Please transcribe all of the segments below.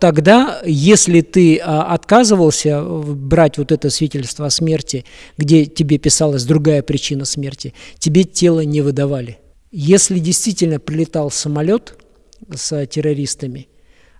Тогда, если ты а, отказывался брать вот это свидетельство о смерти, где тебе писалась другая причина смерти, тебе тело не выдавали. Если действительно прилетал самолет с террористами,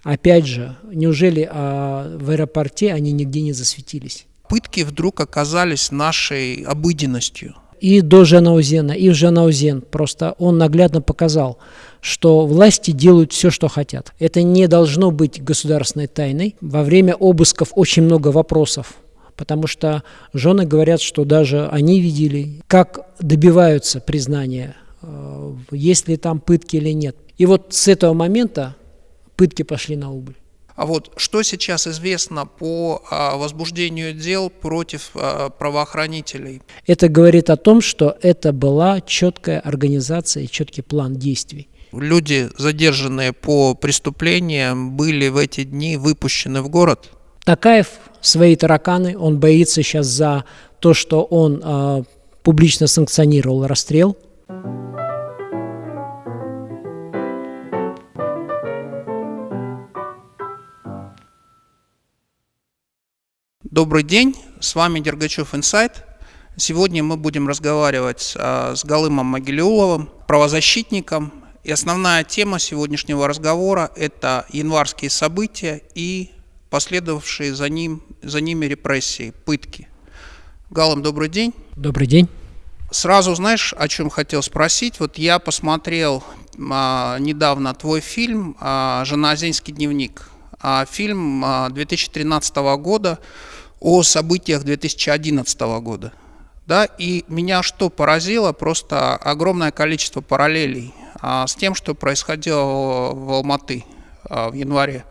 опять же, неужели а, в аэропорте они нигде не засветились? Пытки вдруг оказались нашей обыденностью и до Жанаузена, и в Жанаузен. Просто он наглядно показал, что власти делают все, что хотят. Это не должно быть государственной тайной. Во время обысков очень много вопросов, потому что жены говорят, что даже они видели, как добиваются признания, э, есть ли там пытки или нет. И вот с этого момента пытки пошли на убыль. А вот что сейчас известно по а, возбуждению дел против а, правоохранителей? Это говорит о том, что это была четкая организация и четкий план действий. Люди, задержанные по преступлениям, были в эти дни выпущены в город? Такаев свои тараканы, он боится сейчас за то, что он э, публично санкционировал расстрел. Добрый день, с вами Дергачев Инсайт. Сегодня мы будем разговаривать а, с Галымом Могилеуловым, правозащитником. И основная тема сегодняшнего разговора – это январские события и последовавшие за, ним, за ними репрессии, пытки. Галым, добрый день. Добрый день. Сразу знаешь, о чем хотел спросить? Вот я посмотрел а, недавно твой фильм а, «Жаназинский дневник». А, фильм а, 2013 года о событиях 2011 года. Да, и меня что поразило, просто огромное количество параллелей с тем, что происходило в Алматы а, в январе.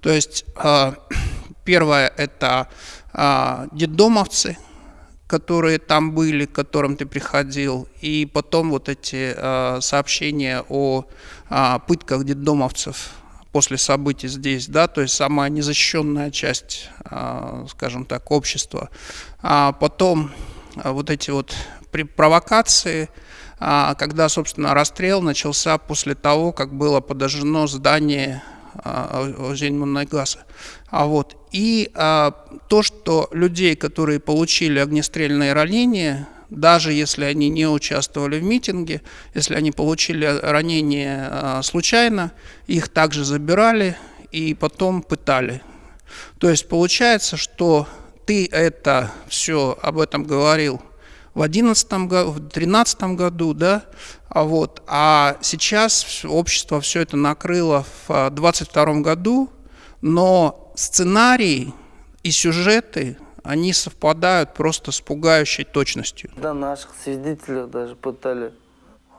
То есть а, первое это а, детдомовцы, которые там были, к которым ты приходил, и потом вот эти а, сообщения о а, пытках детдомовцев после событий здесь, да, то есть самая незащищенная часть, а, скажем так, общества. А потом а, вот эти вот провокации, а, когда, собственно, расстрел начался после того, как было подожжено здание Зеньмунайгаса. А вот. И а, то, что людей, которые получили огнестрельные ранения, даже если они не участвовали в митинге, если они получили ранение а, случайно, их также забирали и потом пытали. То есть получается, что ты это все об этом говорил в 2011 году, в 2013 году, да, а, вот, а сейчас общество все это накрыло в 2022 году, но сценарий и сюжеты они совпадают просто с пугающей точностью. Да, наших свидетелей даже пытали.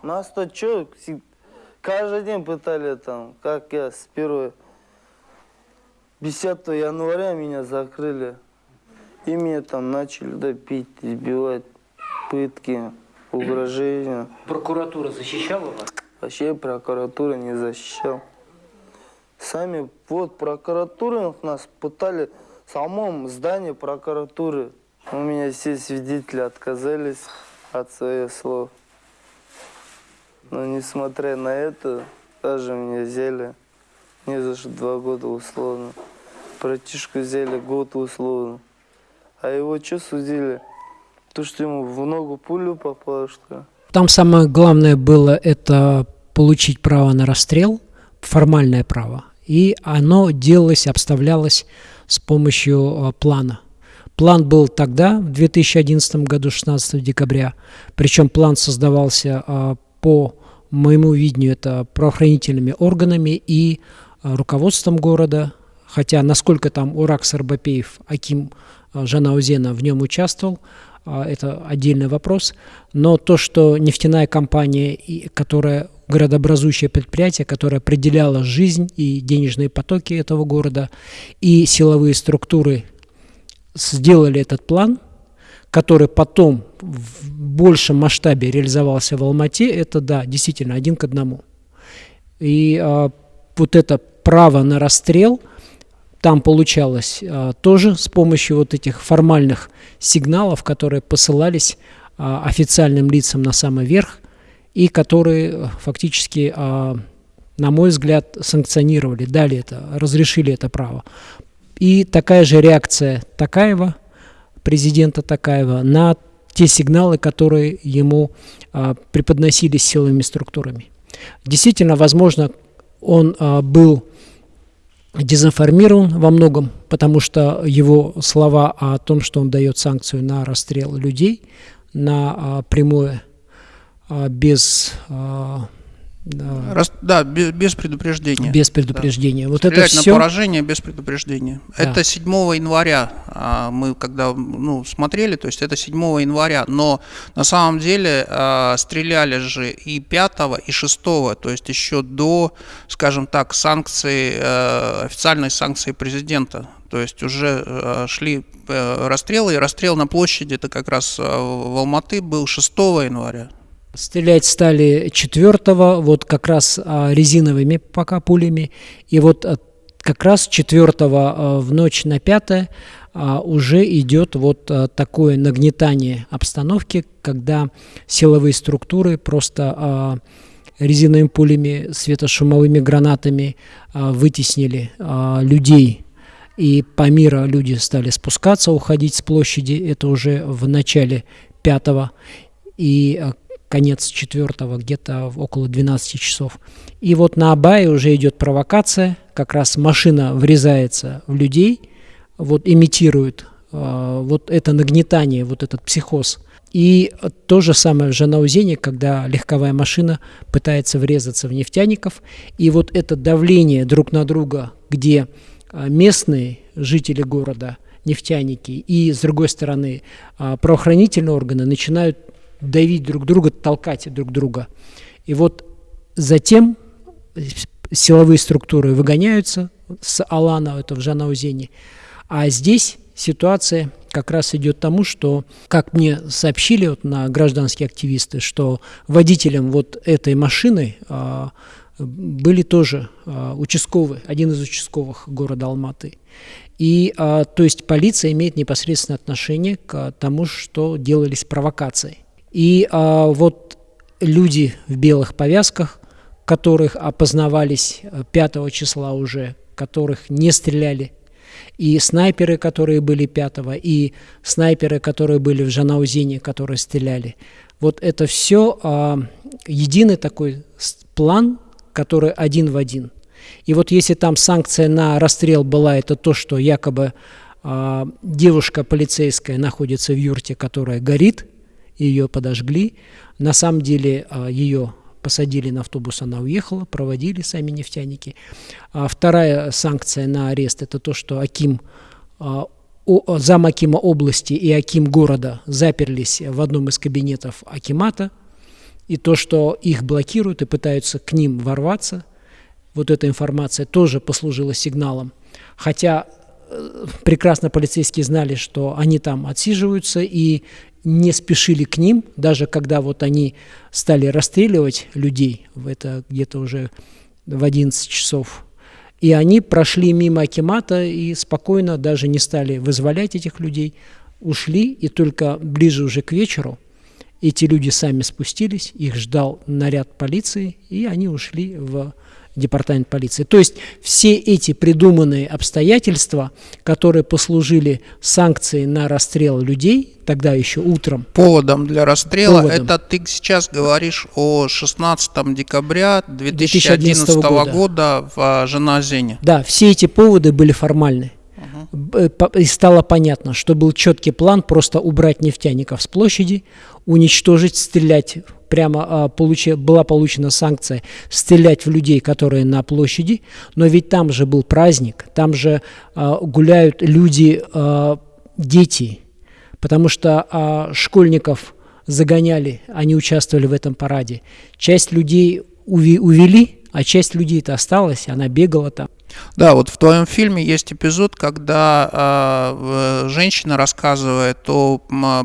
Нас-то что, каждый день пытали там, как я с 1 10 января меня закрыли. И меня там начали да, избивать, пытки, угрожения. Прокуратура защищала вас? Вообще прокуратура не защищала. Сами, вот прокуратура нас пытали в самом здании прокуратуры. У меня все свидетели отказались от своих слов. Но несмотря на это, даже меня взяли не за что два года условно. Братишку взяли год условно. А его что судили? То, что ему в ногу пулю попало, что Там самое главное было это получить право на расстрел, формальное право. И оно делалось, обставлялось с помощью а, плана. План был тогда, в 2011 году, 16 декабря, причем план создавался а, по моему видению, это правоохранительными органами и а, руководством города, хотя насколько там Урак Сарбапеев, Аким Жанаузена в нем участвовал, это отдельный вопрос, но то, что нефтяная компания, которая городообразующее предприятие, которое определяло жизнь и денежные потоки этого города, и силовые структуры сделали этот план, который потом в большем масштабе реализовался в Алмате, это, да, действительно, один к одному. И а, вот это право на расстрел там получалось а, тоже с помощью вот этих формальных сигналов, которые посылались а, официальным лицам на самый верх – и которые э, фактически а, на мой взгляд, санкционировали, дали это, разрешили это право. И такая же реакция Такаева, президента Такаева, на те сигналы, которые ему преподносились силовыми структурами. Действительно, возможно, он был дезинформирован во многом, потому что его слова о том, что он дает санкцию на расстрел людей, на а, прямое, а, без а, да, Раз, да без, без предупреждения. Без предупреждения. Да. Вот Стрелять это все... на поражение без предупреждения. Да. Это 7 января а, мы когда ну, смотрели, то есть это 7 января, но на самом деле а, стреляли же и 5, и 6, то есть еще до, скажем так, санкций, а, официальной санкции президента. То есть уже а, шли а, расстрелы, и расстрел на площади, это как раз в Алматы был 6 января. Стрелять стали четвертого, вот как раз а, резиновыми пока пулями. И вот а, как раз четвертого а, в ночь на пятое уже идет вот такое нагнетание обстановки, когда силовые структуры просто резиновыми пулями, светошумовыми гранатами вытеснили людей. И по миру люди стали спускаться, уходить с площади, это уже в начале пятого, и конец четвертого, где-то около 12 часов. И вот на Абае уже идет провокация, как раз машина врезается в людей, вот имитирует э, вот это нагнетание, вот этот психоз. И то же самое в Жанаузене, когда легковая машина пытается врезаться в нефтяников. И вот это давление друг на друга, где а, местные жители города, нефтяники, и с другой стороны а, правоохранительные органы начинают давить друг друга, толкать друг друга. И вот затем силовые структуры выгоняются с Алана, это в Жанаузене. А здесь ситуация как раз идет тому, что, как мне сообщили вот на гражданские активисты, что водителем вот этой машины а, были тоже а, участковые, один из участковых города Алматы. И, а, то есть, полиция имеет непосредственное отношение к тому, что делались провокации. И а, вот люди в белых повязках, которых опознавались 5 э, числа уже, которых не стреляли, и снайперы, которые были 5 и снайперы, которые были в Жанаузине, которые стреляли. Вот это все а, единый такой план, который один в один. И вот если там санкция на расстрел была, это то, что якобы а, девушка полицейская находится в юрте, которая горит, ее подожгли. На самом деле а, ее посадили на автобус, она уехала, проводили сами нефтяники. А вторая санкция на арест – это то, что Аким, а, зам Акима области и Аким города заперлись в одном из кабинетов Акимата, и то, что их блокируют и пытаются к ним ворваться, вот эта информация тоже послужила сигналом. Хотя э, прекрасно полицейские знали, что они там отсиживаются, и не спешили к ним, даже когда вот они стали расстреливать людей, это где-то уже в 11 часов, и они прошли мимо Акимата и спокойно даже не стали вызволять этих людей, ушли, и только ближе уже к вечеру эти люди сами спустились, их ждал наряд полиции, и они ушли в департамент полиции. То есть все эти придуманные обстоятельства, которые послужили санкцией на расстрел людей, тогда еще утром. Поводом для расстрела, поводом. это ты сейчас говоришь о 16 декабря 2011, 2011 года. года в Жаназене. Да, все эти поводы были формальны. Э, и стало понятно, что был четкий план просто убрать нефтяников с площади, уничтожить, стрелять прямо а, получи, была получена санкция стрелять в людей, которые на площади, но ведь там же был праздник, там же а, гуляют люди, а, дети, потому что а, школьников загоняли, они участвовали в этом параде. Часть людей увели, а часть людей-то осталась, она бегала там. Да, вот в твоем фильме есть эпизод, когда э, женщина рассказывает о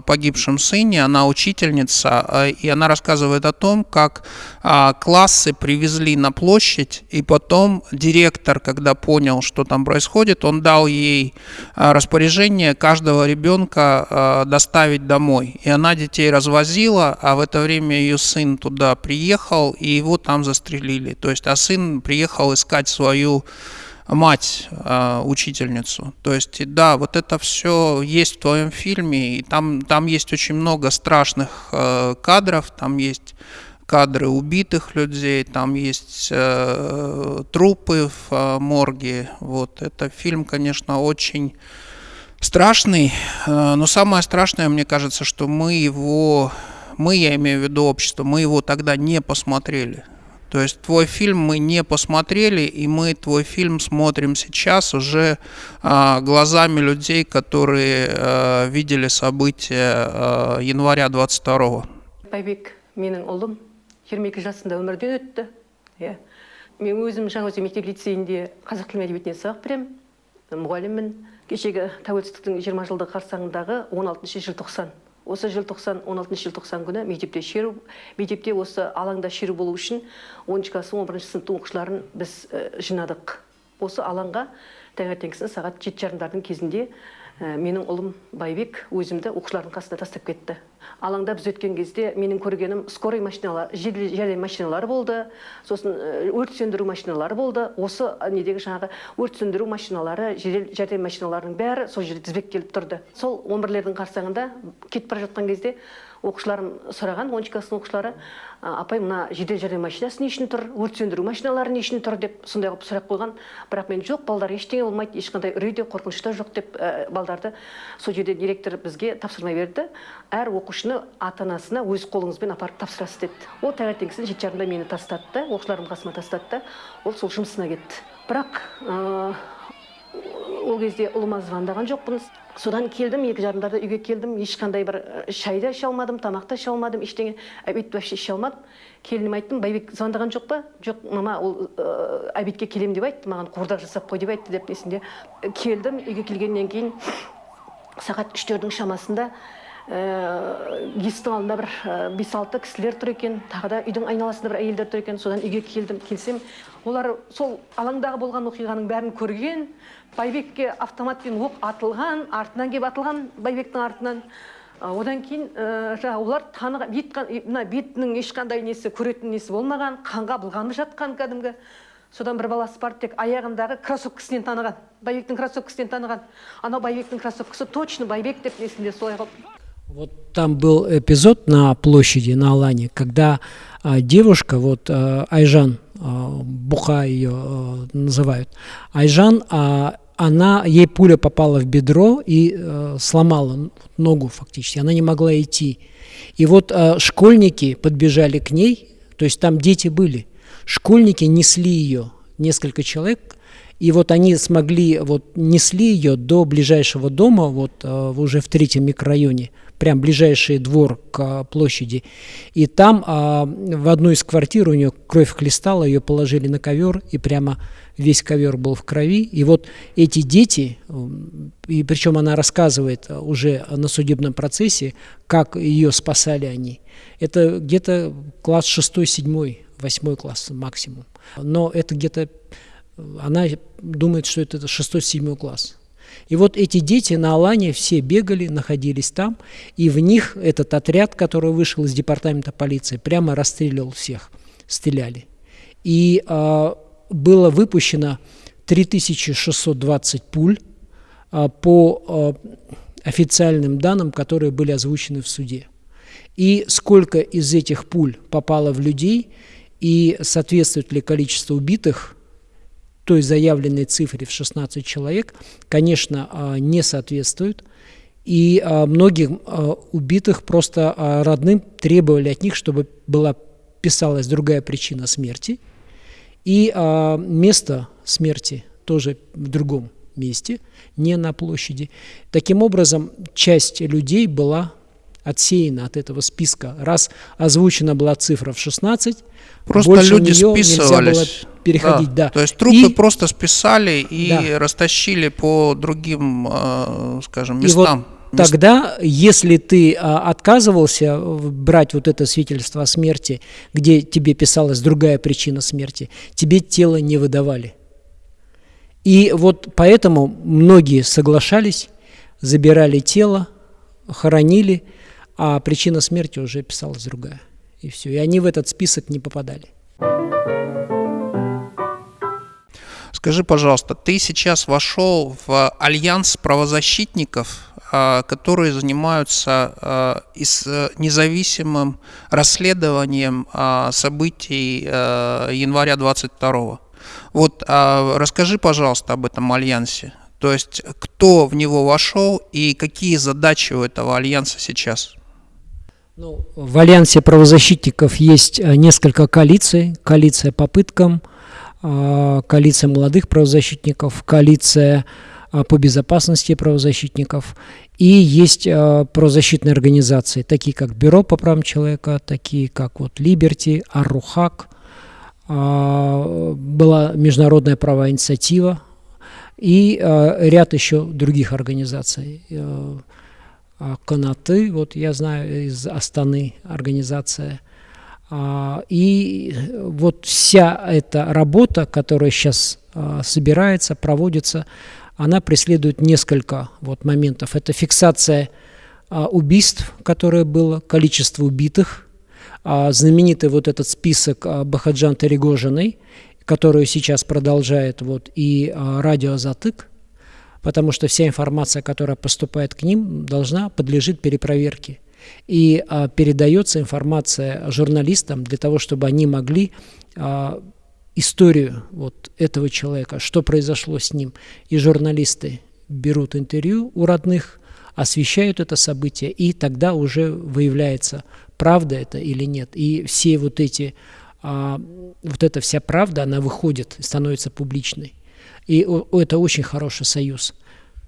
погибшем сыне, она учительница, э, и она рассказывает о том, как э, классы привезли на площадь, и потом директор, когда понял, что там происходит, он дал ей распоряжение каждого ребенка э, доставить домой. И она детей развозила, а в это время ее сын туда приехал, и его там застрелили. То есть, а сын приехал искать свою мать, э, учительницу. То есть, да, вот это все есть в твоем фильме, и там, там есть очень много страшных э, кадров, там есть кадры убитых людей, там есть э, трупы в э, морге. Вот это фильм, конечно, очень страшный, э, но самое страшное, мне кажется, что мы его, мы, я имею в виду общество, мы его тогда не посмотрели. То есть твой фильм мы не посмотрели, и мы твой фильм смотрим сейчас уже а, глазами людей, которые а, видели события а, января 22-го. байбек менің ұлым 22 жасында өмірден өтті иә мен өзім жаңаөзен мектеп лицейінде қазақ тілі әдебиетінен сабақ беремін мұғаліммін кешегі тәуелсіздіктің 20 жылдығы қарсаңындағы 16 желтоқсан осы желтоқсан 16 желтоқсан күні мектепте шеру мектепте осы алаңда шеру болу үшін оныншы класс он бірінші сыныптың оқушыларын біз жинадық. Осы алаңға таңертеңгісін сағат жеті жарымдардың кезінде Э, менің ұлым байбек өзімді оқушылардың қасына тастап кетті. Алаңда біз өткен кезде менің көргенім скорый машиналар жедел жәрдем машиналары болды. Сосын э, өрт сөндіру машиналары болды. Осы недегі жаңағы өрт сөндіру машиналары жедел жәрдем машиналарының бәрі сол жерде тізбектеліп тұрды. Сол он бірлердің қарсаңында кетіп бара жатқан кезде оқушыларым сұраған оныншы класстың оқушылары апай мына жедел жәрдем машинасы не үшін тұр? Өрт сөндіру машиналары не үшін тұр? деп сондай қылып сұрақ қойған. Бірақ мен жоқ балдар ештеңе болмайды ешқандай үрей де қорқыныш та жоқ деп ә, балдарды сол жерде директор бізге тапсырма берді. Әр оқушыны ата анасына өз қолыңызбен апарып тапсырасыз деді. Ол таңертеңгісін жеті жарымда мені тастады да оқушыларымды қасыма тастады да ол сол жұмысына кетті. Бірақ ол кезде ұлыма звондаған жоқпын содан келдім екі жарымдарда үйге келдім ешқандай бір шай да іше алмадым тамақ та іше алмадым ештеңе обед вообще іше алмадым. Келініме айттым байбек звондаған жоқ па? Жоқ мама ол ә, обедке келемін деп айтты маған қуырдақ жасап қой деп айтты деп несінде келдім үйге келгеннен кейін сағат үштердің шамасында есіктің алдында бір бес алты кісілер тұр екен тағы да үйдің айналасында бір әйелдер тұр екен содан үйге келдім келсем олар сол алаңдағы болған оқиғаның бәрін көрген байбекке автоматпен оқ атылған артынан келіп атылған байбектің артынан. Одан кейін жаңағы олар таныған мына бетінің ешқандай несі көретін несі болмаған қанға былғанып жатқан кәдімгі. Содан бір баласы бар тек аяғындағы кроссовкасынан таныған байбектің кроссовкасынан таныған. Анау байбектің кроссовкасы точно байбек деп несінде солай қылып Вот там был эпизод на площади, на Алане, когда а, девушка, вот а, Айжан, а, Буха ее а, называют, Айжан, а, она, ей пуля попала в бедро и а, сломала ногу фактически, она не могла идти. И вот а, школьники подбежали к ней, то есть там дети были, школьники несли ее, несколько человек, и вот они смогли, вот несли ее до ближайшего дома, вот а, уже в третьем микрорайоне, прям ближайший двор к площади. И там а, в одну из квартир у нее кровь хлестала, ее положили на ковер, и прямо весь ковер был в крови. И вот эти дети, и причем она рассказывает уже на судебном процессе, как ее спасали они. Это где-то класс 6, 7, 8 класс максимум. Но это где-то, она думает, что это 6-7 класс. И вот эти дети на Алане все бегали, находились там, и в них этот отряд, который вышел из департамента полиции, прямо расстреливал всех, стреляли. И э, было выпущено 3620 пуль э, по э, официальным данным, которые были озвучены в суде. И сколько из этих пуль попало в людей, и соответствует ли количество убитых той заявленной цифре в 16 человек, конечно, а, не соответствует. И а, многих а, убитых просто родным требовали от них, чтобы была писалась другая причина смерти. И место смерти тоже в другом месте, не на площади. Таким образом, часть людей была отсеяна от этого списка. Раз озвучена была цифра в 16, Просто больше люди списывались. Нельзя было переходить, да. То есть трупы И- просто списали и Да. растащили по другим, э, скажем, И вот местам. Тогда, если ты а, отказывался брать вот это свидетельство о смерти, где тебе писалась другая причина смерти, тебе тело не выдавали. И вот поэтому многие соглашались, забирали тело, хоронили, а причина смерти уже писалась другая. И все. И они в этот список не попадали. Скажи, пожалуйста, ты сейчас вошел в альянс правозащитников, а, которые занимаются а, э, независимым расследованием а, событий э, января 22 Вот расскажи, пожалуйста, об этом альянсе. То есть, кто в него вошел и какие задачи у этого альянса сейчас? Ну, в Альянсе правозащитников есть э, несколько коалиций. Коалиция по пыткам, а, коалиция молодых правозащитников, коалиция а, по безопасности правозащитников. И есть а, правозащитные организации, такие как Бюро по правам человека, такие как вот Либерти, Аррухак, а, была Международная правовая инициатива и а, ряд еще других организаций. Э, а, Канаты, вот я знаю из Астаны организация. А, И вот вся эта работа, которая сейчас а, собирается, проводится, она преследует несколько вот моментов. Это фиксация а, убийств, которое было, количество убитых, знаменитый вот этот список Бахаджан Таригожиной, которую сейчас продолжает вот и радио «Затык», потому что вся информация, которая поступает к ним, должна подлежит перепроверке. И а, передается информация журналистам для того, чтобы они могли а, историю вот этого человека, что произошло с ним. И журналисты берут интервью у родных, освещают это событие, и тогда уже выявляется, правда это или нет. И все вот эти, а, вот эта вся правда, она выходит, становится публичной. И о- это очень хороший союз.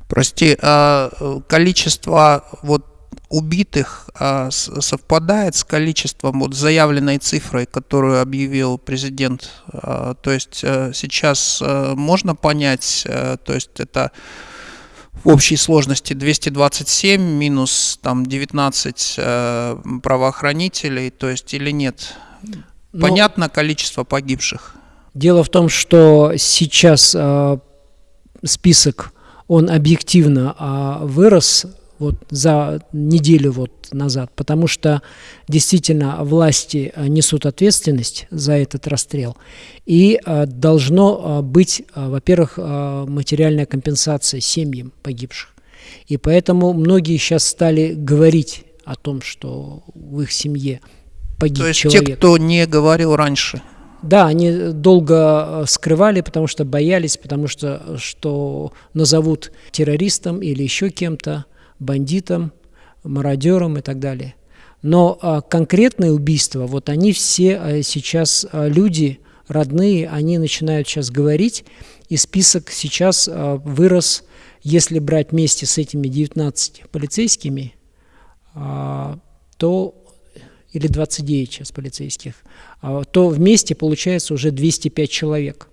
Прости, а э, количество вот убитых а, с- совпадает с количеством вот заявленной цифрой, которую объявил президент. А, То есть э, сейчас э, можно понять, э, то есть это в общей сложности 227 минус там 19 э, правоохранителей, то есть или нет? Но- Понятно количество погибших? Дело в том, что сейчас список, он объективно а, вырос вот за неделю вот назад, потому что действительно власти а, несут ответственность за этот расстрел, и а, должно а, быть, во-первых, материальная компенсация семьям погибших. И поэтому многие сейчас стали говорить о том, что в их семье погиб То есть человек. те, кто не говорил раньше. Да, они долго э, скрывали, потому что боялись, потому что э, что назовут террористом или еще кем-то, бандитом, мародером и так далее. Но а, конкретные убийства, вот они все а, сейчас а, люди родные, они начинают сейчас говорить, и список сейчас вырос, если брать вместе с этими 19 полицейскими, то или 29 сейчас полицейских, то вместе получается уже 205 человек.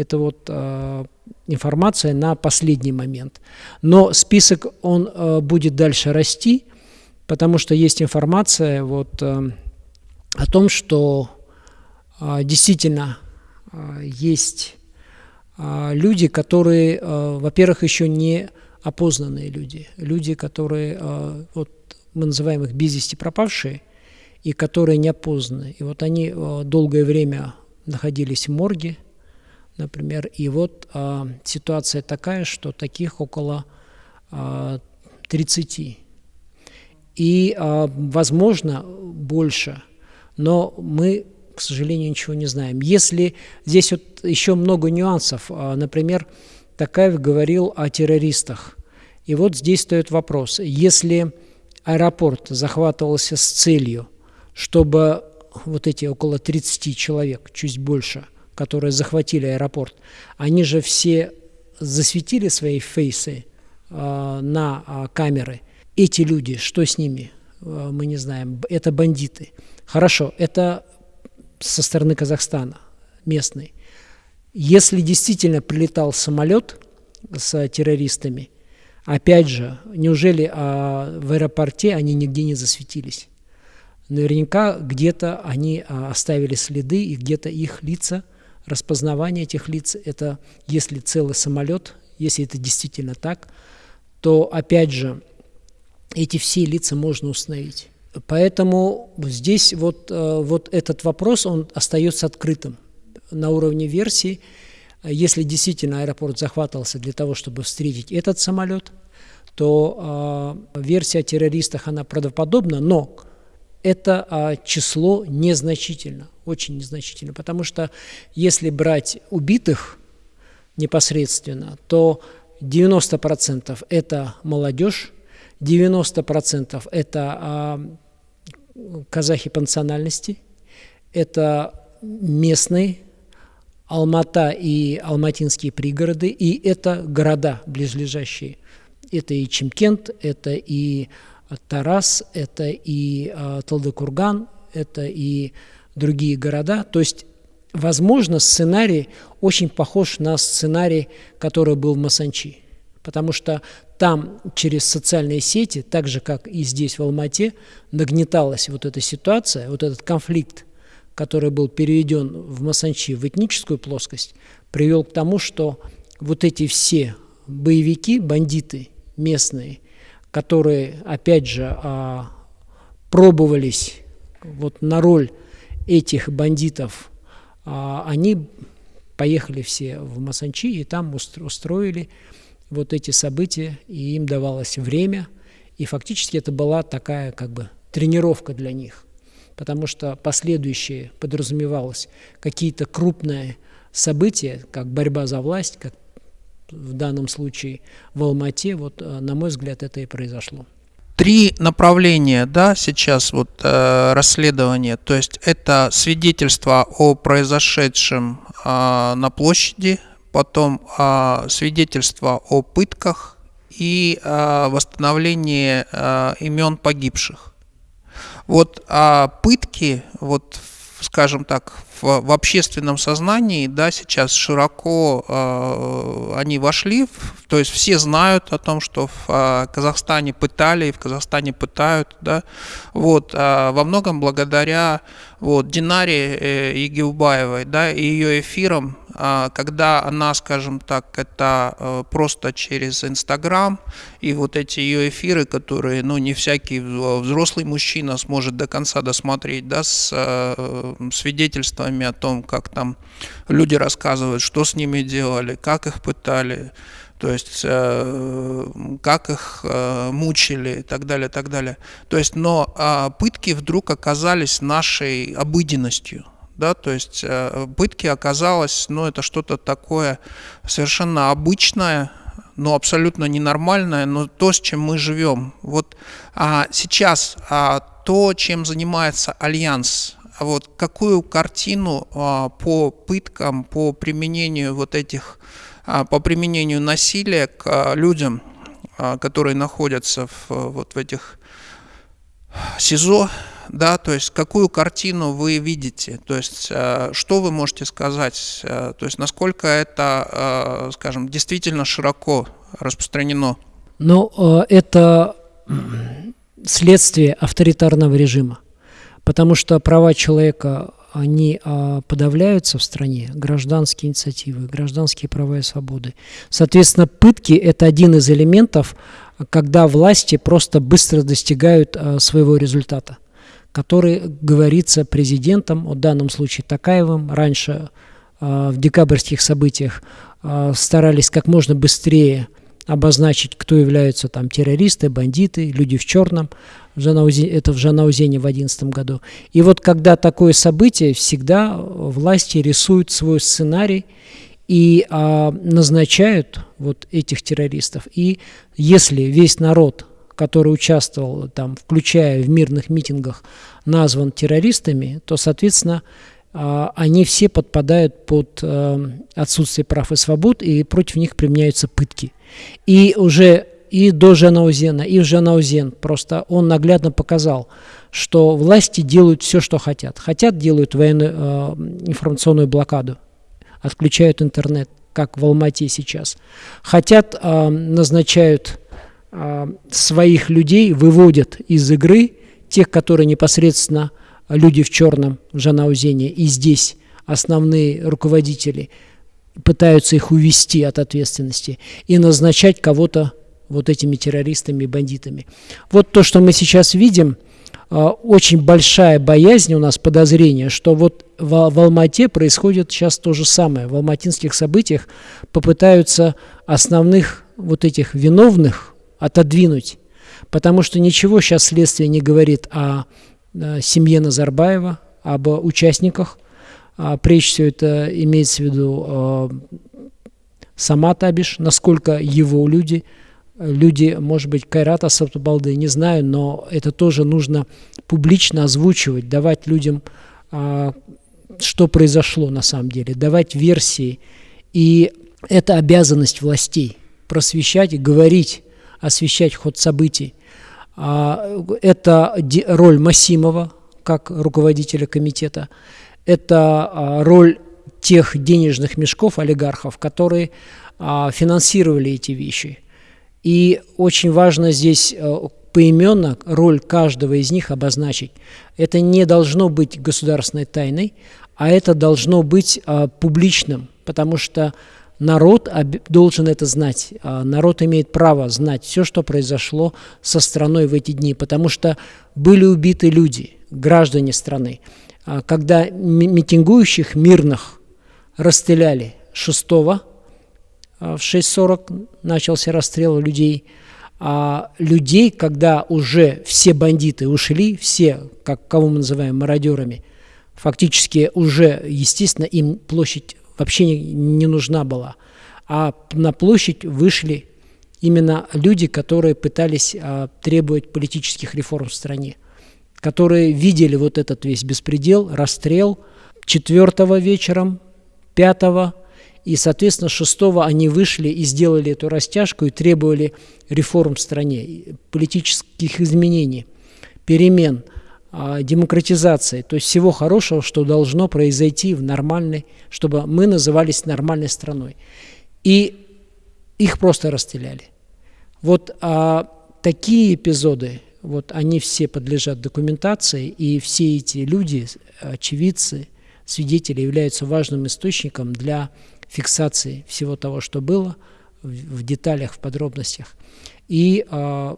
Это вот а, информация на последний момент. Но список, он а, будет дальше расти, потому что есть информация вот, а, о том, что а, действительно а, есть а, люди, которые, а, во-первых, еще не опознанные люди, люди, которые, а, вот мы называем их без вести пропавшие, и которые не опознаны. И вот они а, долгое время находились в морге, например, и вот а, ситуация такая, что таких около а, 30. И, а, возможно, больше, но мы, к сожалению, ничего не знаем. Если здесь вот еще много нюансов, а, например, Такаев говорил о террористах. И вот здесь стоит вопрос. Если аэропорт захватывался с целью, чтобы вот эти около 30 человек, чуть больше, которые захватили аэропорт, они же все засветили свои фейсы э, на э, камеры. Эти люди, что с ними, э, мы не знаем. Это бандиты. Хорошо, это со стороны Казахстана, местный. Если действительно прилетал самолет с террористами, опять же, неужели а, в аэропорте они нигде не засветились? Наверняка где-то они а, оставили следы, и где-то их лица, распознавание этих лиц, это если целый самолет, если это действительно так, то опять же эти все лица можно установить. Поэтому здесь вот, э, вот этот вопрос, он остается открытым на уровне версии. Если действительно аэропорт захватывался для того, чтобы встретить этот самолет, то э, версия о террористах, она правдоподобна, но это э, число незначительно, очень незначительно, потому что если брать убитых непосредственно, то 90% это молодежь, 90% это а, казахи по национальности, это местные, Алмата и алматинские пригороды, и это города близлежащие. Это и Чемкент, это и Тарас, это и а, Талдыкурган, это и другие города. То есть, возможно, сценарий очень похож на сценарий, который был в Масанчи. Потому что там через социальные сети, так же как и здесь в Алмате, нагнеталась вот эта ситуация, вот этот конфликт, который был переведен в Масанчи в этническую плоскость, привел к тому, что вот эти все боевики, бандиты местные, которые, опять же, а, пробовались вот на роль этих бандитов, а, они поехали все в Масанчи и там устроили вот эти события, и им давалось время, и фактически это была такая как бы тренировка для них, потому что последующие подразумевалось какие-то крупные события, как борьба за власть, как в данном случае в Алмате, вот, э, на мой взгляд, это и произошло. Три направления, да, сейчас вот э, расследование, то есть это свидетельство о произошедшем э, на площади, потом а, свидетельство о пытках и а, восстановление а, имен погибших. Вот а, пытки, вот, скажем так, в, в общественном сознании, да, сейчас широко э, они вошли, в, то есть все знают о том, что в э, Казахстане пытали и в Казахстане пытают, да, вот, э, во многом благодаря вот Динаре э, Егиубаевой, да, и ее эфирам когда она, скажем так, это э, просто через Инстаграм и вот эти ее эфиры, которые, ну, не всякий взрослый мужчина сможет до конца досмотреть, да, с э, свидетельствами о том, как там люди рассказывают, что с ними делали, как их пытали, то есть э, как их мучили и так далее, так далее. То есть, но а, пытки вдруг оказались нашей обыденностью да, то есть э, пытки оказалось, ну, это что-то такое совершенно обычное, но абсолютно ненормальное, но то, с чем мы живем. Вот а сейчас а, то, чем занимается Альянс, а вот какую картину а, по пыткам, по применению вот этих, а, по применению насилия к а, людям, а, которые находятся в, вот в этих СИЗО, да, то есть какую картину вы видите, то есть э, что вы можете сказать, э, то есть насколько это, э, скажем, действительно широко распространено? Ну, это следствие авторитарного режима, потому что права человека они подавляются в стране, гражданские инициативы, гражданские права и свободы. Соответственно, пытки – это один из элементов, когда власти просто быстро достигают своего результата который говорится президентом, в данном случае Такаевым. Раньше э, в декабрьских событиях э, старались как можно быстрее обозначить, кто являются там террористы, бандиты, люди в черном. Это в Жанаузене в 2011 году. И вот когда такое событие, всегда власти рисуют свой сценарий и а, назначают вот этих террористов. И если весь народ который участвовал там, включая в мирных митингах, назван террористами, то, соответственно, а, они все подпадают под э, отсутствие прав и свобод, и против них применяются пытки. И уже и до Жанаузена, и в Жанаузен просто он наглядно показал, что власти делают все, что хотят. Хотят, делают военную э, информационную блокаду отключают интернет, как в Алмате сейчас. Хотят, э, назначают своих людей, выводят из игры тех, которые непосредственно люди в черном в Жанаузене и здесь основные руководители пытаются их увести от ответственности и назначать кого-то вот этими террористами и бандитами. Вот то, что мы сейчас видим – а, очень большая боязнь у нас, подозрение, что вот в, в Алмате происходит сейчас то же самое. В алматинских событиях попытаются основных вот этих виновных отодвинуть, потому что ничего сейчас следствие не говорит о, о семье Назарбаева, об участниках. А, прежде всего это имеется в виду а, сама Табиш, насколько его люди – люди, может быть, Кайрата Сатубалды, не знаю, но это тоже нужно публично озвучивать, давать людям, а, что произошло на самом деле, давать версии. И это обязанность властей просвещать и говорить, освещать ход событий. А, это роль Масимова, как руководителя комитета. Это а, роль тех денежных мешков олигархов, которые финансировали эти вещи – и очень важно здесь э, поименно роль каждого из них обозначить. Это не должно быть государственной тайной, а это должно быть а, публичным, потому что народ должен это знать. А, народ имеет право знать все, что произошло со страной в эти дни, потому что были убиты люди, граждане страны. А, когда митингующих мирных расстреляли 6 а, в 6.40 начался расстрел людей. А людей, когда уже все бандиты ушли, все, как, кого мы называем мародерами, фактически уже, естественно, им площадь вообще не, не нужна была. А на площадь вышли именно люди, которые пытались а, требовать политических реформ в стране, которые видели вот этот весь беспредел, расстрел четвертого вечером, пятого и, соответственно, шестого они вышли и сделали эту растяжку и требовали реформ в стране, политических изменений, перемен, демократизации, то есть всего хорошего, что должно произойти в нормальной, чтобы мы назывались нормальной страной. И их просто расстреляли. Вот а, такие эпизоды, вот они все подлежат документации, и все эти люди, очевидцы, свидетели являются важным источником для фиксации всего того, что было, в, в деталях, в подробностях. И э,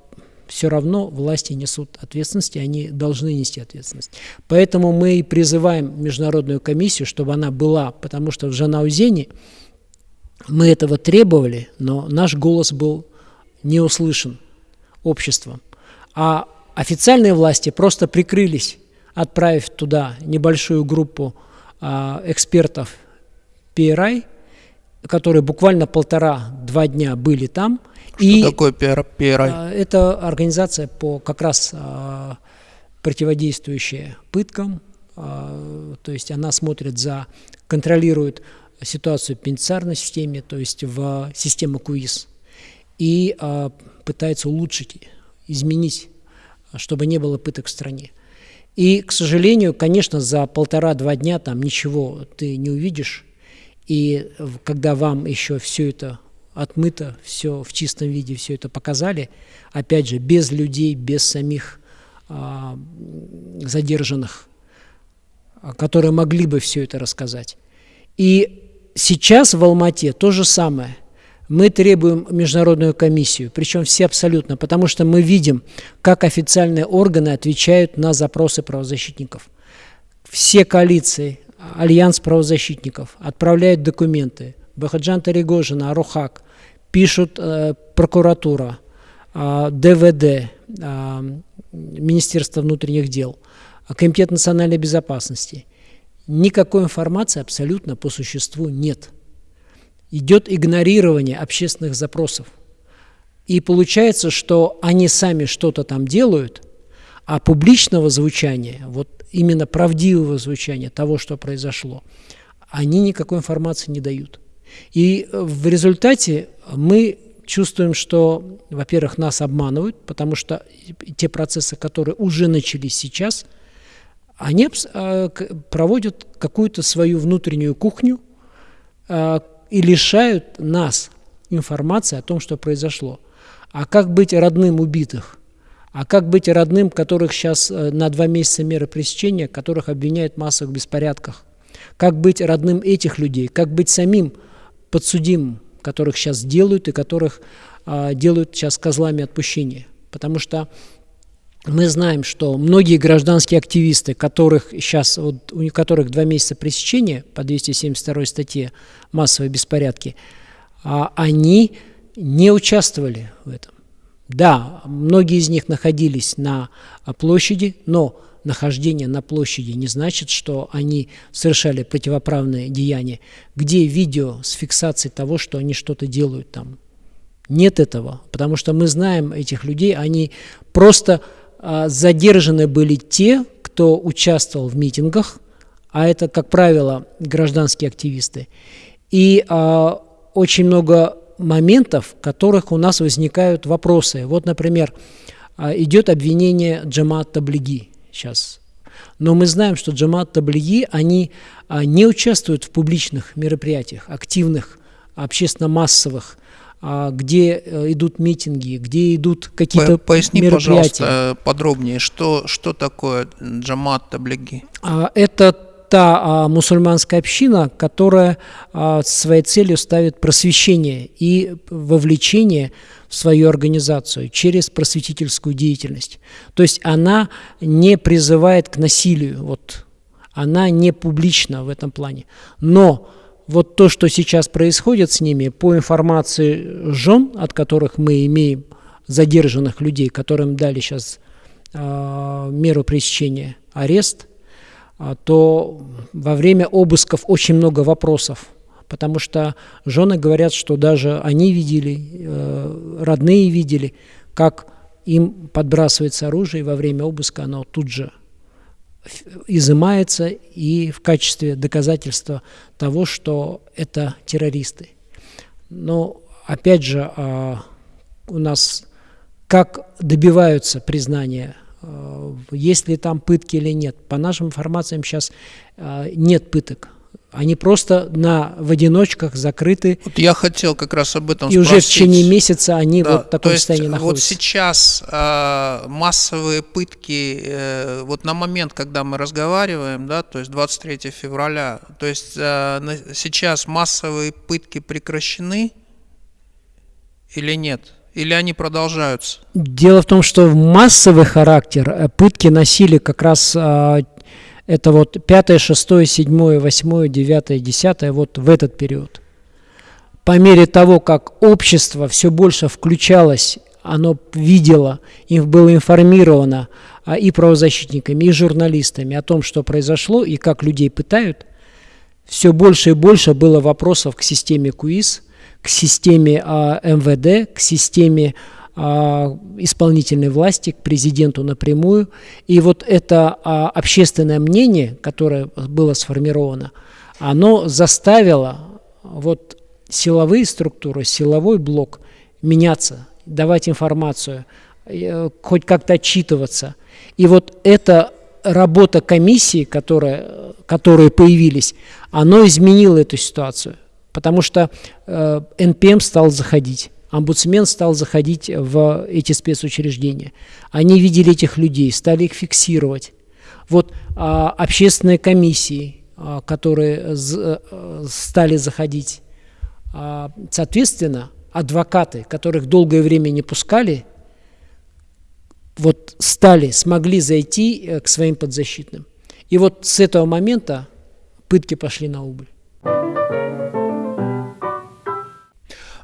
все равно власти несут ответственность, и они должны нести ответственность. Поэтому мы и призываем Международную комиссию, чтобы она была, потому что в Жанаузене мы этого требовали, но наш голос был не услышан обществом. А официальные власти просто прикрылись, отправив туда небольшую группу а, экспертов PRI, которые буквально полтора-два дня были там. Что и, такое PRI? А, это организация по как раз а, противодействующая пыткам, а, то есть она смотрит за, контролирует ситуацию в пенитенциарной системе, то есть в системе КУИС, и пытается улучшить, изменить, чтобы не было пыток в стране. И, к сожалению, конечно, за полтора-два дня там ничего ты не увидишь, и когда вам еще все это отмыто, все в чистом виде, все это показали, опять же, без людей, без самих а, задержанных, которые могли бы все это рассказать. И сейчас в Алмате то же самое. Мы требуем международную комиссию, причем все абсолютно, потому что мы видим, как официальные органы отвечают на запросы правозащитников. Все коалиции, Альянс правозащитников отправляет документы. Бахаджан Таригожина, Арухак, пишут э, прокуратура, э, ДВД, э, Министерство внутренних дел, Комитет национальной безопасности. Никакой информации абсолютно по существу нет. Идет игнорирование общественных запросов. И получается, что они сами что-то там делают, а публичного звучания, вот именно правдивого звучания того, что произошло, они никакой информации не дают. И э, в результате мы чувствуем, что, во-первых, нас обманывают, потому что те процессы, которые уже начались сейчас, они э, проводят какую-то свою внутреннюю кухню, и лишают нас информации о том, что произошло. А как быть родным убитых? А как быть родным, которых сейчас э, на два месяца меры пресечения, которых обвиняют в массовых беспорядках? Как быть родным этих людей? Как быть самим подсудимым, которых сейчас делают и которых а, делают сейчас козлами отпущения? Потому что мы знаем, что многие гражданские активисты, которых сейчас, вот, у которых два месяца пресечения по 272 статье массовые беспорядки, а, они не участвовали в этом. Да, многие из них находились на площади, но нахождение на площади не значит, что они совершали противоправные деяния. Где видео с фиксацией того, что они что-то делают там? Нет этого, потому что мы знаем этих людей, они просто а, задержаны были те, кто участвовал в митингах, а это, как правило, гражданские активисты. И а, очень много моментов, в которых у нас возникают вопросы. Вот, например, а, идет обвинение Джамат Таблиги сейчас. Но мы знаем, что Джамат Таблиги, они а, не участвуют в публичных мероприятиях, активных, общественно-массовых, а, где э, идут митинги, где идут какие-то Поясни, мероприятия. пожалуйста, подробнее, что, что такое Джамат Таблиги? Это та а, мусульманская община, которая а, своей целью ставит просвещение и вовлечение свою организацию через просветительскую деятельность. То есть она не призывает к насилию, вот, она не публична в этом плане. Но вот то, что сейчас происходит с ними, по информации жен, от которых мы имеем задержанных людей, которым дали сейчас э, меру пресечения, арест – а, то во время обысков очень много вопросов, потому что жены говорят, что даже они видели, э, родные видели, как им подбрасывается оружие, и во время обыска оно тут же изымается и в качестве доказательства того, что это террористы. Но опять же, а, у нас как добиваются признания Э, есть ли там пытки или нет. По нашим информациям сейчас э, нет пыток. Они просто на, в одиночках закрыты. Вот я хотел как раз об этом и спросить. уже в течение месяца они да, вот в таком то есть состоянии находятся. Вот сейчас э, массовые пытки, э, вот на момент, когда мы разговариваем, да, то есть 23 февраля, то есть э, сейчас массовые пытки прекращены или нет? Или они продолжаются? Дело в том, что массовый характер э, пытки носили как раз а, это вот 5, 6, 7, 8, 9, 10, вот в этот период. По мере того, как общество все больше включалось, оно видело, им было информировано а, и правозащитниками, и журналистами о том, что произошло и как людей пытают, все больше и больше было вопросов к системе КУИС – к системе а, МВД, к системе исполнительной власти, к президенту напрямую. И вот это а, общественное мнение, которое было сформировано, оно заставило вот силовые структуры, силовой блок меняться, давать информацию, э, хоть как-то отчитываться. И вот эта работа комиссии, которая, которые появились, оно изменило эту ситуацию потому что э, НПМ стал заходить, омбудсмен стал заходить в эти спецучреждения. Они видели этих людей, стали их фиксировать. Вот а, общественные комиссии, а, которые з, а, стали заходить, а, соответственно, адвокаты, которых долгое время не пускали, вот стали, смогли зайти э, к своим подзащитным. И вот с этого момента пытки пошли на убыль.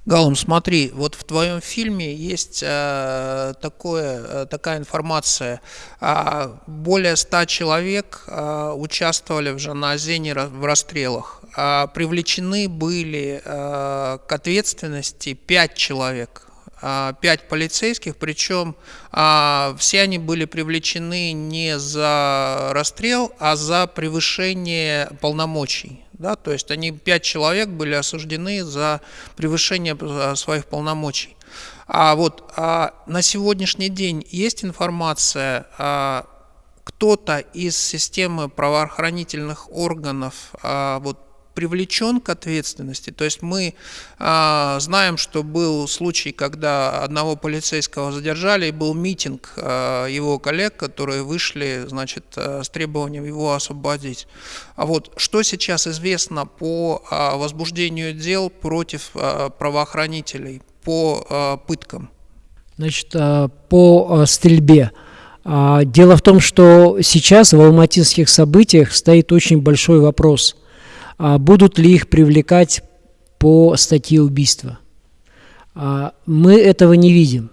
Галум, смотри, вот в твоем фильме есть э, такое, э, такая информация. Э, более ста человек э, участвовали в Жаназене в расстрелах. Э, привлечены были э, к ответственности пять человек пять полицейских, причем а, все они были привлечены не за расстрел, а за превышение полномочий. Да, то есть они, пять человек были осуждены за превышение э, своих полномочий. А вот а на сегодняшний день есть информация, а, кто-то из системы правоохранительных органов а, вот, привлечен к ответственности? То есть мы а, знаем, что был случай, когда одного полицейского задержали, и был митинг а, его коллег, которые вышли, значит, а, с требованием его освободить. А вот что сейчас известно по а, возбуждению дел против а, правоохранителей, по а, пыткам? Значит, а, по а, стрельбе. Дело в том, что сейчас в алматинских событиях стоит очень большой вопрос, будут ли их привлекать по статье убийства. А, мы этого не видим.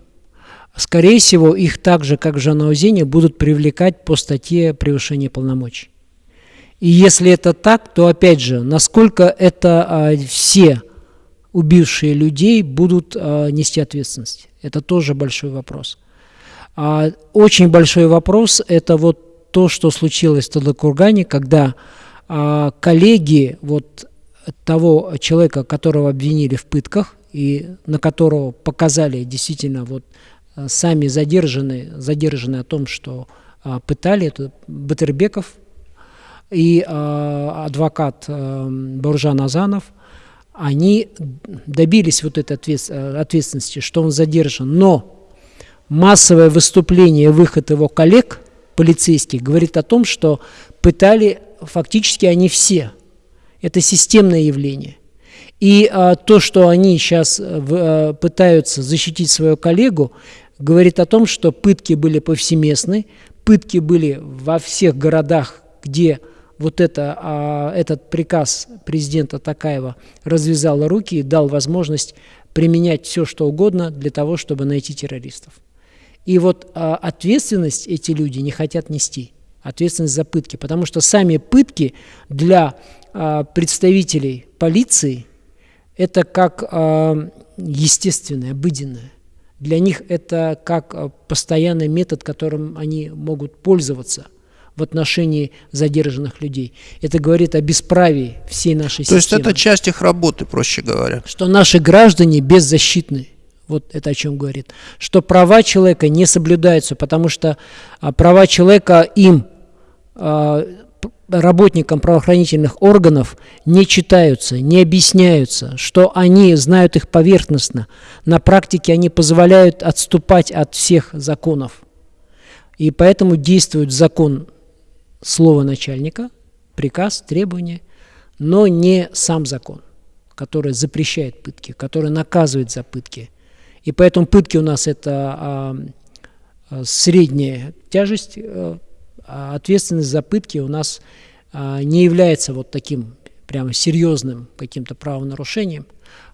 Скорее всего, их так же, как в Жанаузене, будут привлекать по статье превышения полномочий. И если это так, то опять же, насколько это все убившие людей будут нести ответственность? Это тоже большой вопрос. А очень большой вопрос – это вот то, что случилось в Тадлакургане, когда а, коллеги вот того человека, которого обвинили в пытках, и на которого показали действительно вот а, сами задержанные, задержанные о том, что а, пытали, это Батырбеков и а, адвокат а, Азанов, они добились вот этой ответственности, что он задержан, но массовое выступление, выход его коллег, полицейских, говорит о том, что пытали фактически они все. Это системное явление. И а, то, что они сейчас а, пытаются защитить свою коллегу, говорит о том, что пытки были повсеместны, пытки были во всех городах, где вот это, а, этот приказ президента Такаева развязал руки и дал возможность применять все, что угодно для того, чтобы найти террористов. И вот а, ответственность эти люди не хотят нести, ответственность за пытки, потому что сами пытки для а, представителей полиции это как а, естественное, обыденное. Для них это как а, постоянный метод, которым они могут пользоваться в отношении задержанных людей. Это говорит о бесправии всей нашей То системы. есть это часть их работы, проще говоря. Что наши граждане беззащитны. Вот это о чем говорит. Что права человека не соблюдаются, потому что права человека им, работникам правоохранительных органов, не читаются, не объясняются, что они знают их поверхностно. На практике они позволяют отступать от всех законов. И поэтому действует закон слова начальника, приказ, требования, но не сам закон, который запрещает пытки, который наказывает за пытки – и поэтому пытки у нас это а, а, средняя тяжесть, а, ответственность за пытки у нас а, не является вот таким прямо серьезным каким-то правонарушением,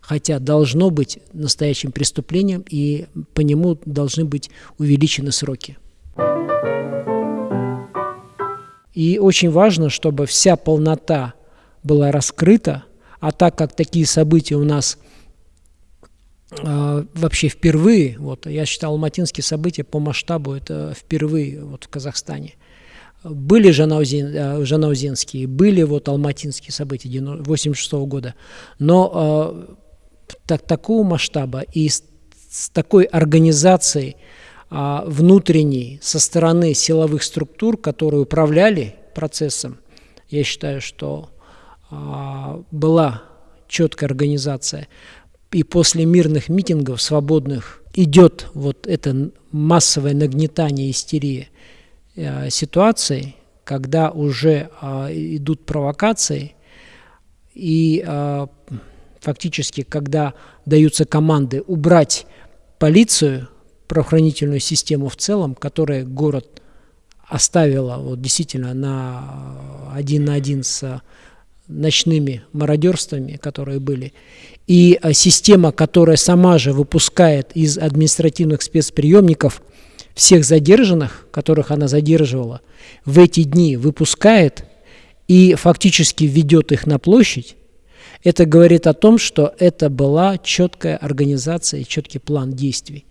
хотя должно быть настоящим преступлением, и по нему должны быть увеличены сроки. И очень важно, чтобы вся полнота была раскрыта, а так как такие события у нас – а, вообще впервые, вот я считал алматинские события по масштабу, это впервые вот в Казахстане. Были жанаузин, э, жанаузенские, были вот алматинские события 86 -го года, но э, так, такого масштаба и с, с такой организацией э, внутренней со стороны силовых структур, которые управляли процессом, я считаю, что э, была четкая организация. И после мирных митингов свободных идет вот это массовое нагнетание истерии э, ситуации, когда уже э, идут провокации, и э, фактически, когда даются команды убрать полицию, правоохранительную систему в целом, которая город оставила вот действительно на один на один с ночными мародерствами, которые были, и а, система, которая сама же выпускает из административных спецприемников всех задержанных, которых она задерживала, в эти дни выпускает и фактически ведет их на площадь, это говорит о том, что это была четкая организация и четкий план действий.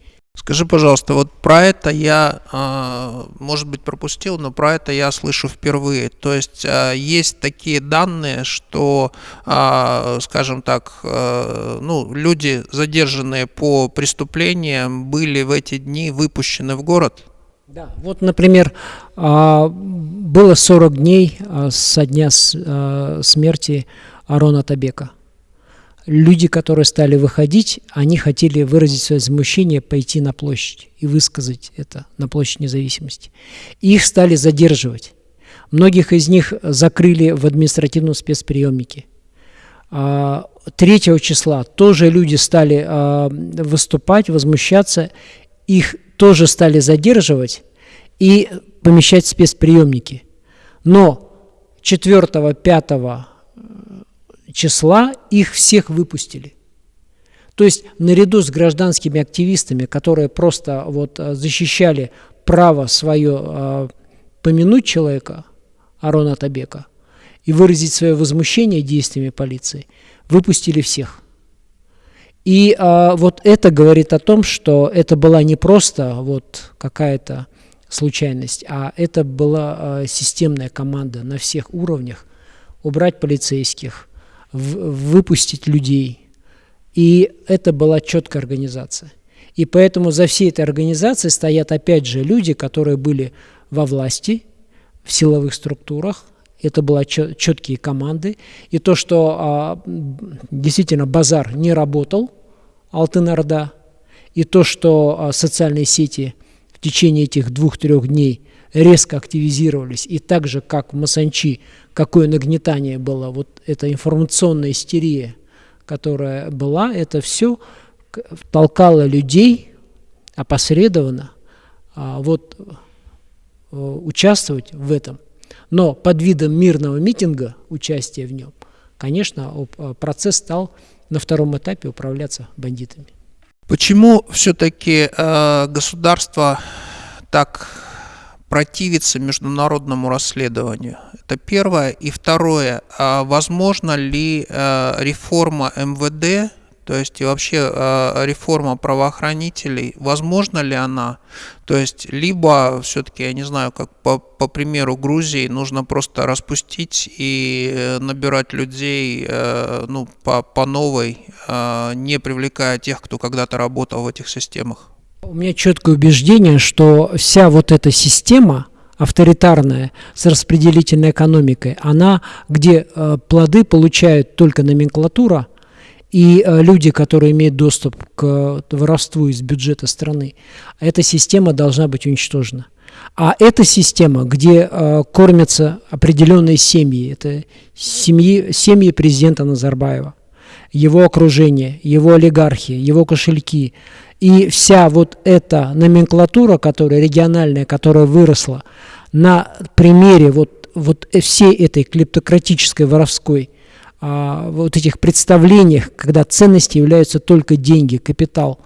Скажи, пожалуйста, вот про это я, а, может быть, пропустил, но про это я слышу впервые. То есть а, есть такие данные, что, а, скажем так, ну, люди, задержанные по преступлениям, были в эти дни выпущены в город? Да, вот, например, было 40 дней со дня смерти Арона Табека. Люди, которые стали выходить, они хотели выразить свое возмущение, пойти на площадь и высказать это на площадь независимости. Их стали задерживать. Многих из них закрыли в административном спецприемнике. 3 а, числа тоже люди стали а, выступать, возмущаться, их тоже стали задерживать и помещать в спецприемники. Но 4-5 числа их всех выпустили. То есть наряду с гражданскими активистами, которые просто вот а, защищали право свое помянуть человека, Арона Табека и выразить свое возмущение действиями полиции, выпустили всех. И а, вот это говорит о том, что это была не просто вот какая-то случайность, а это была а, системная команда на всех уровнях убрать полицейских, выпустить людей. И это была четкая организация. И поэтому за всей этой организацией стоят опять же люди, которые были во власти, в силовых структурах, это были четкие команды. И то, что а, действительно базар не работал, Алтын-Орда, и то, что а, социальные сети в течение этих двух-трех дней резко активизировались, и так же, как в Масанчи, какое нагнетание было, вот эта информационная истерия, которая была, это все толкало людей опосредованно а, вот Э, участвовать в этом. Но под видом мирного митинга, участия в нем, конечно, э, процесс стал на втором этапе управляться бандитами. Почему все-таки э, государство так противится международному расследованию? Это первое. И второе, а возможно ли э, реформа МВД то есть и вообще э, реформа правоохранителей, возможно ли она? То есть либо все-таки, я не знаю, как по, по примеру Грузии, нужно просто распустить и э, набирать людей ну, по, по новой, не привлекая тех, кто когда-то работал в этих системах. У меня четкое убеждение, что вся вот эта система, авторитарная, с распределительной экономикой, она, где э, плоды получают только номенклатура, и э, люди, которые имеют доступ к воровству из бюджета страны, эта система должна быть уничтожена. А эта система, где э, кормятся определенные семьи, это семьи, семьи президента Назарбаева, его окружение, его олигархи, его кошельки, и вся вот эта номенклатура, которая региональная, которая выросла на примере вот, вот всей этой клептократической воровской а, вот этих представлениях, когда ценности являются только деньги, капитал,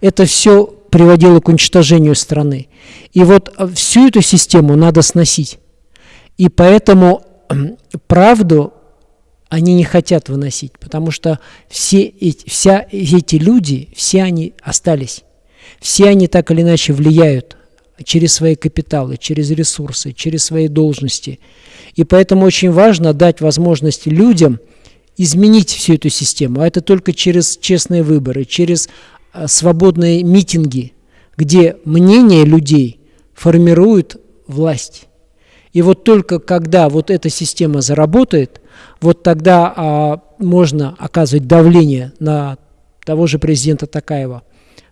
это все приводило к уничтожению страны. И вот а, всю эту систему надо сносить. И поэтому правду они не хотят выносить, потому что все эти, вся, эти люди, все они остались. Все они так или иначе влияют через свои капиталы, через ресурсы, через свои должности. И поэтому очень важно дать возможность людям – изменить всю эту систему, а это только через честные выборы, через а, свободные митинги, где мнение людей формирует власть. И вот только когда вот эта система заработает, вот тогда а, можно оказывать давление на того же президента Такаева,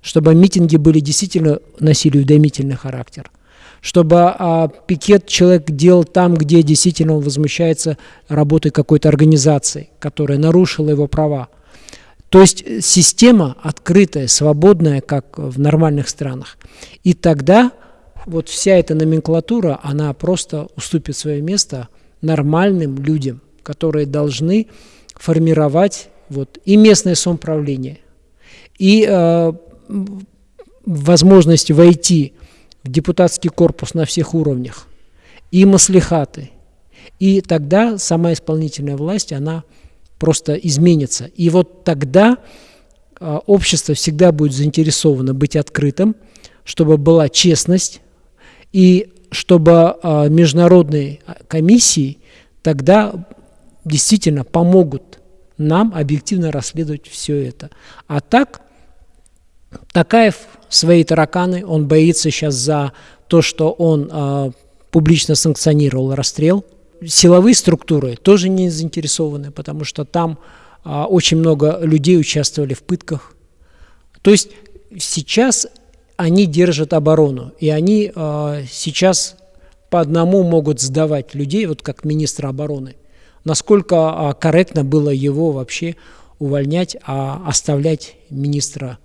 чтобы митинги были действительно носили уведомительный характер чтобы а, пикет человек делал там, где действительно он возмущается работой какой-то организации, которая нарушила его права. То есть система открытая, свободная, как в нормальных странах. И тогда вот вся эта номенклатура, она просто уступит свое место нормальным людям, которые должны формировать вот, и местное самоуправление, и э, возможность войти депутатский корпус на всех уровнях, и маслихаты. И тогда сама исполнительная власть, она просто изменится. И вот тогда а, общество всегда будет заинтересовано быть открытым, чтобы была честность, и чтобы а, международные комиссии тогда действительно помогут нам объективно расследовать все это. А так Такаев свои тараканы, он боится сейчас за то, что он э, публично санкционировал расстрел силовые структуры тоже не заинтересованы, потому что там а, очень много людей участвовали в пытках. То есть сейчас они держат оборону, и они а, сейчас по одному могут сдавать людей, вот как министра обороны. Насколько а, корректно было его вообще увольнять, а оставлять министра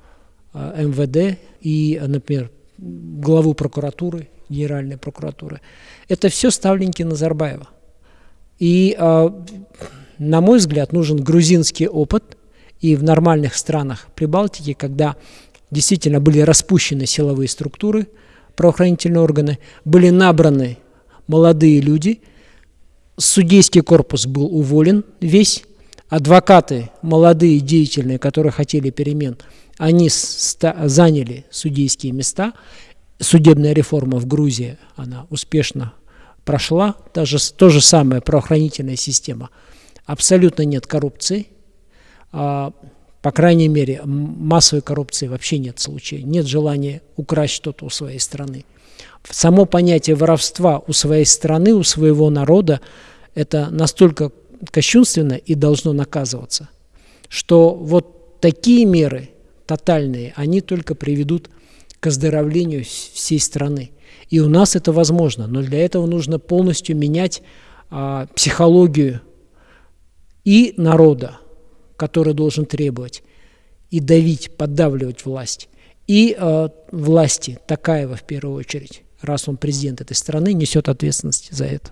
а, МВД и, например, главу прокуратуры, генеральной прокуратуры. Это все ставленники Назарбаева. И, а, на мой взгляд, нужен грузинский опыт, и в нормальных странах Прибалтики, когда действительно были распущены силовые структуры, правоохранительные органы, были набраны молодые люди, судейский корпус был уволен весь, адвокаты, молодые, деятельные, которые хотели перемен, они заняли судейские места. Судебная реформа в Грузии, она успешно прошла. Даже то же самое правоохранительная система. Абсолютно нет коррупции. А, по крайней мере, массовой коррупции вообще нет случая. Нет желания украсть что-то у своей страны. Само понятие воровства у своей страны, у своего народа, это настолько кощунственно и должно наказываться, что вот такие меры тотальные, они только приведут к оздоровлению всей страны. И у нас это возможно, но для этого нужно полностью менять а, психологию и народа, который должен требовать, и давить, поддавливать власть, и а, власти, Такаева в первую очередь, раз он президент этой страны, несет ответственность за это.